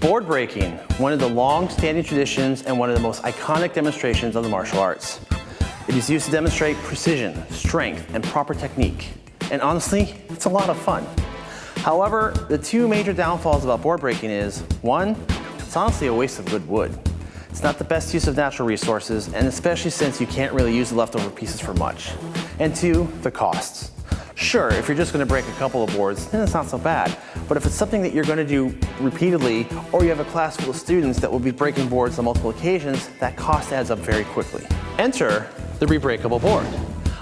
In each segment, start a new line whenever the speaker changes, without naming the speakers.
Board breaking, one of the long-standing traditions and one of the most iconic demonstrations of the martial arts. It is used to demonstrate precision, strength, and proper technique. And honestly, it's a lot of fun. However, the two major downfalls about board breaking is, one, it's honestly a waste of good wood. It's not the best use of natural resources, and especially since you can't really use the leftover pieces for much. And two, the costs. Sure, if you're just gonna break a couple of boards, then it's not so bad. But if it's something that you're gonna do repeatedly, or you have a class full of students that will be breaking boards on multiple occasions, that cost adds up very quickly. Enter the rebreakable board.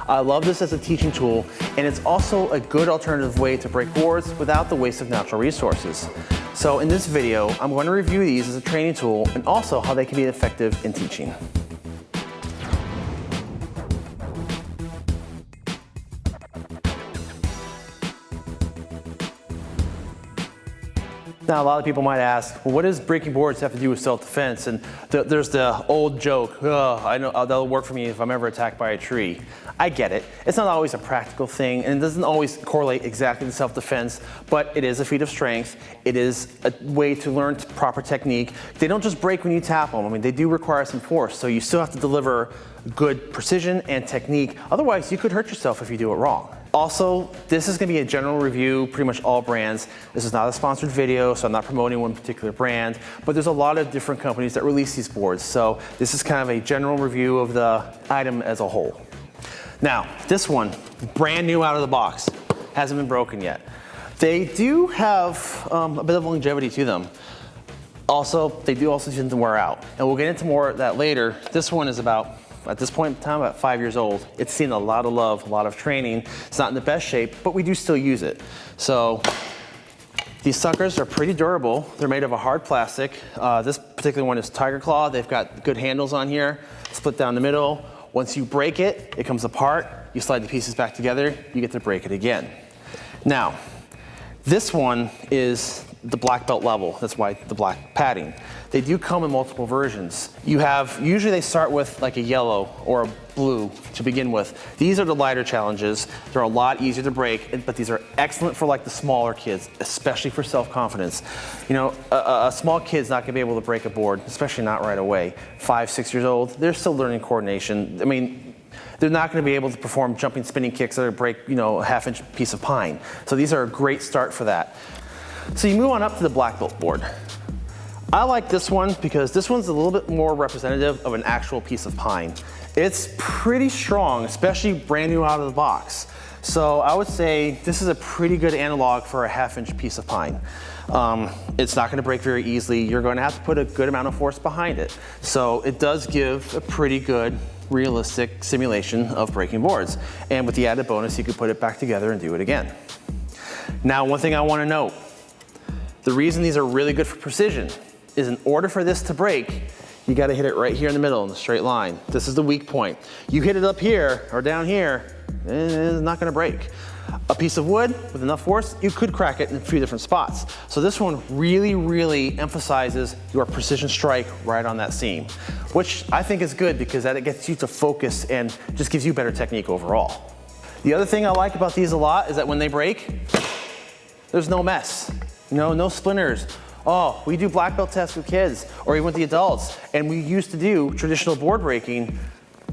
I love this as a teaching tool, and it's also a good alternative way to break boards without the waste of natural resources. So in this video, I'm going to review these as a training tool and also how they can be effective in teaching. Now, a lot of people might ask, well, what does breaking boards have to do with self-defense? And th there's the old joke, I know uh, that'll work for me if I'm ever attacked by a tree. I get it. It's not always a practical thing, and it doesn't always correlate exactly to self-defense, but it is a feat of strength. It is a way to learn proper technique. They don't just break when you tap them. I mean, they do require some force, so you still have to deliver good precision and technique. Otherwise, you could hurt yourself if you do it wrong. Also, this is gonna be a general review, pretty much all brands. This is not a sponsored video, so I'm not promoting one particular brand, but there's a lot of different companies that release these boards. So this is kind of a general review of the item as a whole. Now, this one, brand new out of the box, hasn't been broken yet. They do have um, a bit of longevity to them. Also, they do also tend to wear out. And we'll get into more of that later. This one is about at this point in time, about five years old. It's seen a lot of love, a lot of training. It's not in the best shape, but we do still use it. So these suckers are pretty durable. They're made of a hard plastic. Uh, this particular one is Tiger Claw. They've got good handles on here, split down the middle. Once you break it, it comes apart. You slide the pieces back together, you get to break it again. Now, this one is the black belt level. That's why the black padding. They do come in multiple versions. You have, usually they start with like a yellow or a blue to begin with. These are the lighter challenges. They're a lot easier to break, but these are excellent for like the smaller kids, especially for self-confidence. You know, a, a, small kid's not gonna be able to break a board, especially not right away. Five, six years old, they're still learning coordination. I mean, they're not going to be able to perform jumping spinning kicks that break, you know, a half inch piece of pine. So these are a great start for that. So you move on up to the black belt board. I like this one because this one's a little bit more representative of an actual piece of pine. It's pretty strong, especially brand new out of the box. So I would say this is a pretty good analog for a half inch piece of pine. Um, it's not gonna break very easily. You're gonna have to put a good amount of force behind it. So it does give a pretty good realistic simulation of breaking boards. And with the added bonus, you could put it back together and do it again. Now, one thing I wanna note, the reason these are really good for precision is in order for this to break, you gotta hit it right here in the middle in a straight line. This is the weak point. You hit it up here or down here, it's not gonna break. A piece of wood with enough force, you could crack it in a few different spots. So this one really, really emphasizes your precision strike right on that seam, which I think is good because that it gets you to focus and just gives you better technique overall. The other thing I like about these a lot is that when they break, there's no mess. No, no splinters. Oh, we do black belt tests with kids or even with the adults. And we used to do traditional board breaking.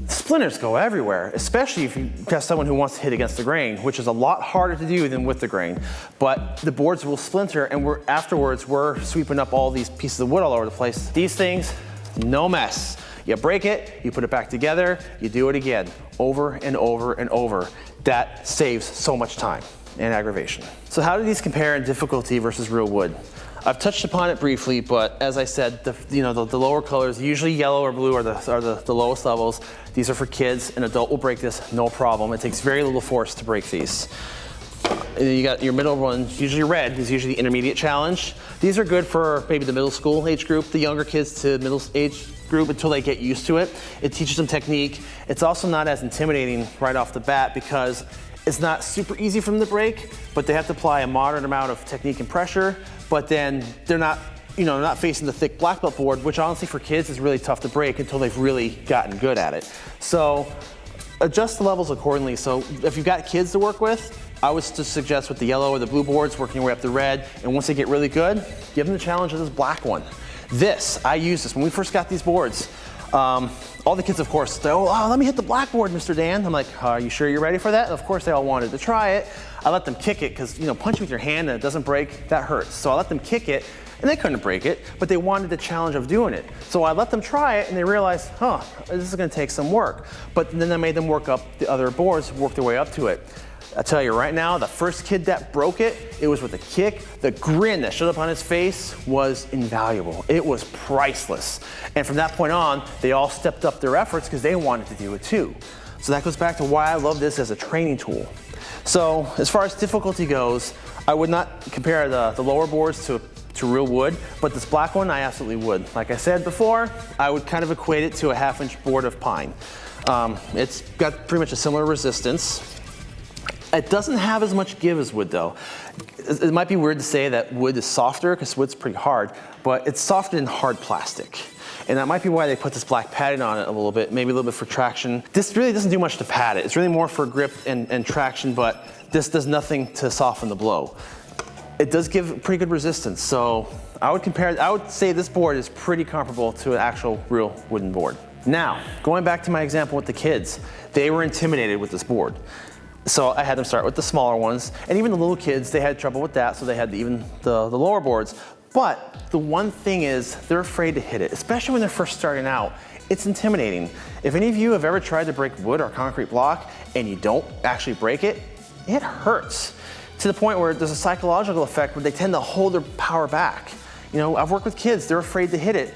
Splinters go everywhere, especially if you test someone who wants to hit against the grain, which is a lot harder to do than with the grain. But the boards will splinter and we're afterwards, we're sweeping up all these pieces of wood all over the place. These things, no mess. You break it, you put it back together, you do it again, over and over and over. That saves so much time and aggravation. So how do these compare in difficulty versus real wood? I've touched upon it briefly, but as I said, the, you know, the, the lower colors, usually yellow or blue are, the, are the, the lowest levels. These are for kids. An adult will break this, no problem. It takes very little force to break these. You got your middle ones, usually red, is usually the intermediate challenge. These are good for maybe the middle school age group, the younger kids to middle age group until they get used to it. It teaches them technique. It's also not as intimidating right off the bat because it's not super easy from the break, but they have to apply a moderate amount of technique and pressure, but then they're not you know, not facing the thick black belt board, which honestly for kids is really tough to break until they've really gotten good at it. So adjust the levels accordingly. So if you've got kids to work with, I would suggest with the yellow or the blue boards, working your way up to red, and once they get really good, give them the challenge of this black one. This, I used this when we first got these boards. Um, all the kids, of course, they, oh, oh, let me hit the blackboard, Mr. Dan. I'm like, are you sure you're ready for that? And of course, they all wanted to try it. I let them kick it because, you know, punching with your hand and it doesn't break, that hurts. So I let them kick it and they couldn't break it, but they wanted the challenge of doing it. So I let them try it and they realized, huh, this is gonna take some work. But then I made them work up the other boards, work their way up to it. I tell you right now, the first kid that broke it, it was with a kick. The grin that showed up on his face was invaluable. It was priceless. And from that point on, they all stepped up their efforts because they wanted to do it too. So that goes back to why I love this as a training tool. So as far as difficulty goes, I would not compare the, the lower boards to, to real wood, but this black one, I absolutely would. Like I said before, I would kind of equate it to a half inch board of pine. Um, it's got pretty much a similar resistance. It doesn't have as much give as wood though. It might be weird to say that wood is softer because wood's pretty hard, but it's softer than hard plastic. And that might be why they put this black padding on it a little bit, maybe a little bit for traction. This really doesn't do much to pad it. It's really more for grip and, and traction, but this does nothing to soften the blow. It does give pretty good resistance, so I would compare, I would say this board is pretty comparable to an actual real wooden board. Now, going back to my example with the kids, they were intimidated with this board. So I had them start with the smaller ones, and even the little kids, they had trouble with that, so they had even the, the lower boards. But the one thing is, they're afraid to hit it, especially when they're first starting out. It's intimidating. If any of you have ever tried to break wood or concrete block and you don't actually break it, it hurts to the point where there's a psychological effect where they tend to hold their power back. You know, I've worked with kids, they're afraid to hit it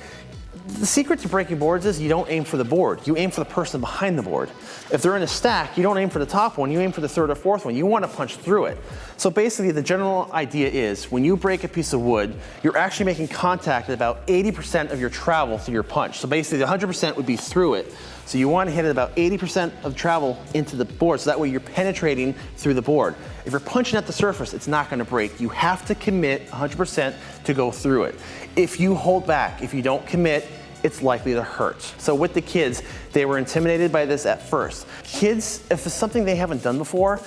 the secret to breaking boards is you don't aim for the board, you aim for the person behind the board. If they're in a stack, you don't aim for the top one, you aim for the third or fourth one. You want to punch through it. So basically the general idea is when you break a piece of wood, you're actually making contact at about 80% of your travel through your punch. So basically 100% would be through it. So you want to hit it about 80% of travel into the board, so that way you're penetrating through the board. If you're punching at the surface, it's not going to break. You have to commit 100% to go through it. If you hold back, if you don't commit, it's likely to hurt. So with the kids, they were intimidated by this at first. Kids, if it's something they haven't done before,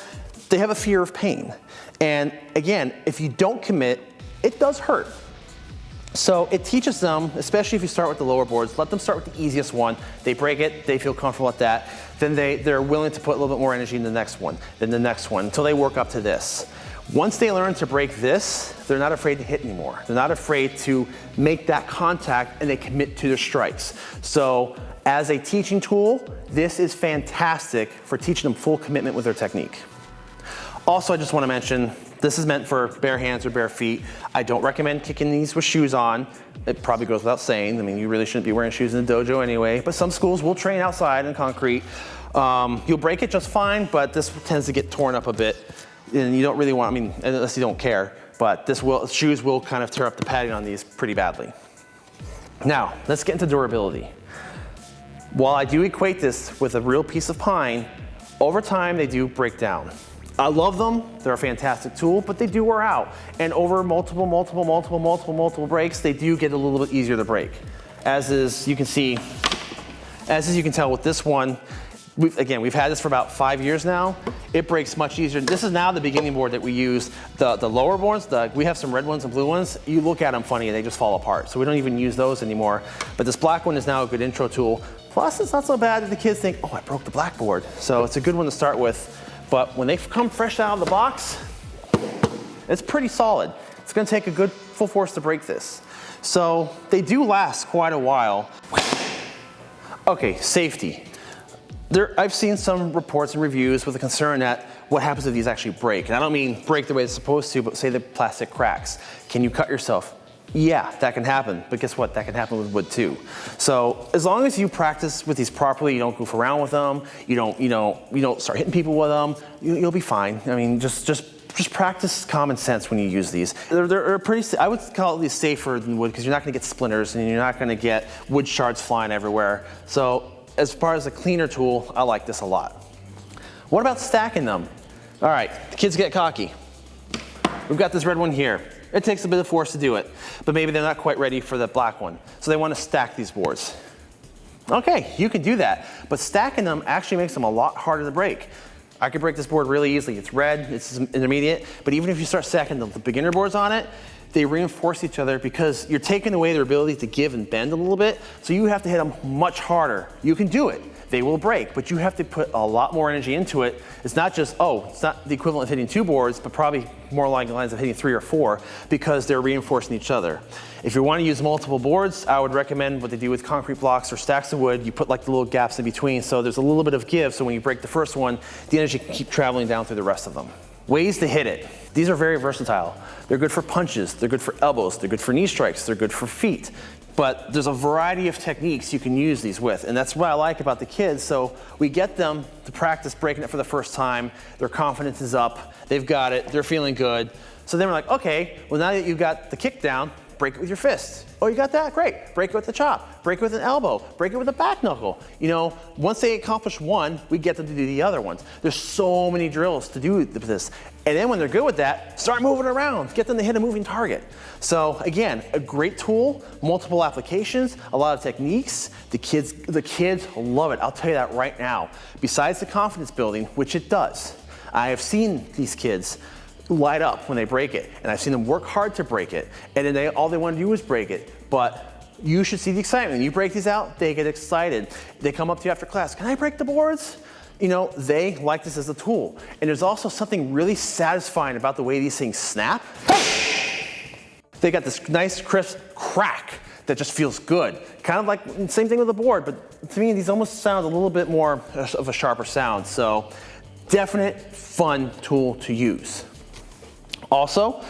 they have a fear of pain. And again, if you don't commit, it does hurt. So it teaches them, especially if you start with the lower boards, let them start with the easiest one. They break it, they feel comfortable at that. Then they, they're willing to put a little bit more energy in the next one, then the next one, until they work up to this. Once they learn to break this, they're not afraid to hit anymore. They're not afraid to make that contact and they commit to their strikes. So as a teaching tool, this is fantastic for teaching them full commitment with their technique. Also, I just wanna mention, this is meant for bare hands or bare feet. I don't recommend kicking these with shoes on. It probably goes without saying. I mean, you really shouldn't be wearing shoes in the dojo anyway, but some schools will train outside in concrete. Um, you'll break it just fine, but this tends to get torn up a bit and you don't really want, I mean, unless you don't care, but this will, shoes will kind of tear up the padding on these pretty badly. Now, let's get into durability. While I do equate this with a real piece of pine, over time they do break down. I love them, they're a fantastic tool, but they do wear out. And over multiple, multiple, multiple, multiple, multiple breaks, they do get a little bit easier to break. As is, you can see, as is you can tell with this one, We've, again, we've had this for about five years now. It breaks much easier. This is now the beginning board that we use. The, the lower boards, the, we have some red ones and blue ones. You look at them funny and they just fall apart. So we don't even use those anymore. But this black one is now a good intro tool. Plus, it's not so bad that the kids think, oh, I broke the blackboard. So it's a good one to start with. But when they come fresh out of the box, it's pretty solid. It's gonna take a good full force to break this. So they do last quite a while. Okay, safety. There, I've seen some reports and reviews with a concern that what happens if these actually break? And I don't mean break the way it's supposed to, but say the plastic cracks. Can you cut yourself? Yeah, that can happen, but guess what? That can happen with wood too. So as long as you practice with these properly, you don't goof around with them, you don't, you know, you don't start hitting people with them, you, will be fine. I mean, just, just, just practice common sense when you use these. They're, they're pretty, I would call these safer than wood because you're not gonna get splinters and you're not gonna get wood shards flying everywhere. So as far as a cleaner tool, I like this a lot. What about stacking them? All right, the kids get cocky. We've got this red one here. It takes a bit of force to do it, but maybe they're not quite ready for the black one. So they want to stack these boards. Okay, you can do that, but stacking them actually makes them a lot harder to break. I could break this board really easily. It's red, it's intermediate, but even if you start stacking the, the beginner boards on it, they reinforce each other because you're taking away their ability to give and bend a little bit, so you have to hit them much harder. You can do it, they will break, but you have to put a lot more energy into it. It's not just, oh, it's not the equivalent of hitting two boards, but probably more along the lines of hitting three or four because they're reinforcing each other. If you want to use multiple boards, I would recommend what they do with concrete blocks or stacks of wood. You put like the little gaps in between so there's a little bit of give so when you break the first one, the energy can keep traveling down through the rest of them. Ways to hit it. These are very versatile. They're good for punches, they're good for elbows, they're good for knee strikes, they're good for feet. But there's a variety of techniques you can use these with, and that's what I like about the kids. So we get them to practice breaking it for the first time. Their confidence is up, they've got it, they're feeling good. So then we're like, okay, well now that you've got the kick down, break it with your fists. Oh, you got that? Great. Break it with the chop. Break it with an elbow. Break it with a back knuckle. You know, once they accomplish one, we get them to do the other ones. There's so many drills to do this. And then when they're good with that, start moving around. Get them to hit a moving target. So again, a great tool, multiple applications, a lot of techniques. The kids, the kids love it. I'll tell you that right now. Besides the confidence building, which it does, I have seen these kids light up when they break it. And I've seen them work hard to break it. And then they, all they want to do is break it. But you should see the excitement. When you break these out, they get excited. They come up to you after class, can I break the boards? You know, they like this as a tool. And there's also something really satisfying about the way these things snap. They got this nice crisp crack that just feels good. Kind of like, same thing with the board, but to me, these almost sound a little bit more of a sharper sound. So definite fun tool to use. Also,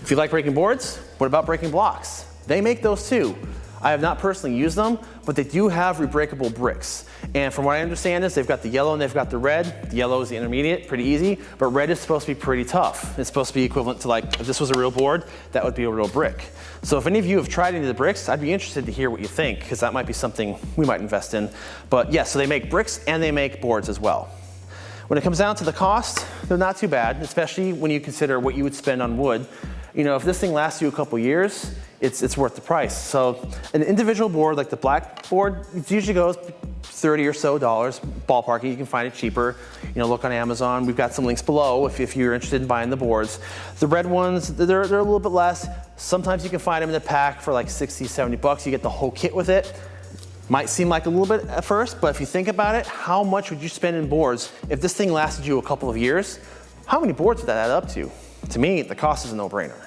if you like breaking boards, what about breaking blocks? They make those too. I have not personally used them, but they do have rebreakable bricks. And from what I understand is they've got the yellow and they've got the red. The yellow is the intermediate, pretty easy, but red is supposed to be pretty tough. It's supposed to be equivalent to like, if this was a real board, that would be a real brick. So if any of you have tried any of the bricks, I'd be interested to hear what you think, because that might be something we might invest in. But yes, yeah, so they make bricks and they make boards as well. When it comes down to the cost, they're not too bad, especially when you consider what you would spend on wood. You know, if this thing lasts you a couple years, it's, it's worth the price. So an individual board like the black board, it usually goes 30 or so dollars, ballparking, you can find it cheaper. You know, look on Amazon. We've got some links below if, if you're interested in buying the boards. The red ones, they're, they're a little bit less. Sometimes you can find them in a pack for like 60, 70 bucks. You get the whole kit with it. Might seem like a little bit at first, but if you think about it, how much would you spend in boards if this thing lasted you a couple of years? How many boards would that add up to? To me, the cost is a no-brainer.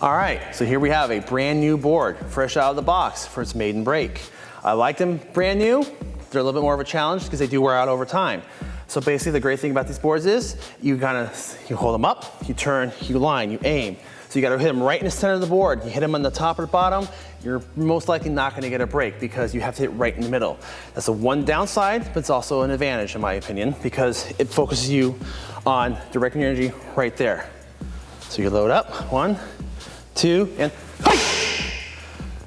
All right, so here we have a brand new board, fresh out of the box for its maiden break. I like them brand new. They're a little bit more of a challenge because they do wear out over time. So basically the great thing about these boards is you kind of, you hold them up, you turn, you line, you aim. So you gotta hit them right in the center of the board. You hit them on the top or the bottom, you're most likely not gonna get a break because you have to hit right in the middle. That's the one downside, but it's also an advantage in my opinion because it focuses you on directing your energy right there. So you load up, one, two, and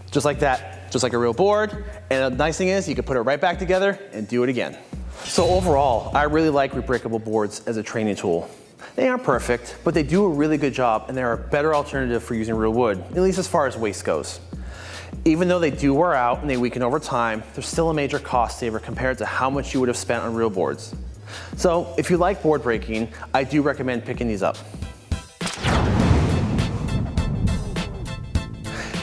just like that, just like a real board. And the nice thing is you can put it right back together and do it again. So overall, I really like rebreakable boards as a training tool. They aren't perfect, but they do a really good job and they're a better alternative for using real wood, at least as far as waste goes. Even though they do wear out and they weaken over time, they're still a major cost saver compared to how much you would have spent on real boards. So if you like board breaking, I do recommend picking these up.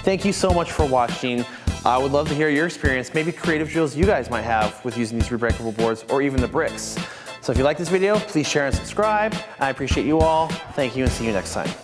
Thank you so much for watching. I would love to hear your experience, maybe creative drills you guys might have with using these rebreakable boards or even the bricks. So if you like this video, please share and subscribe. I appreciate you all. Thank you and see you next time.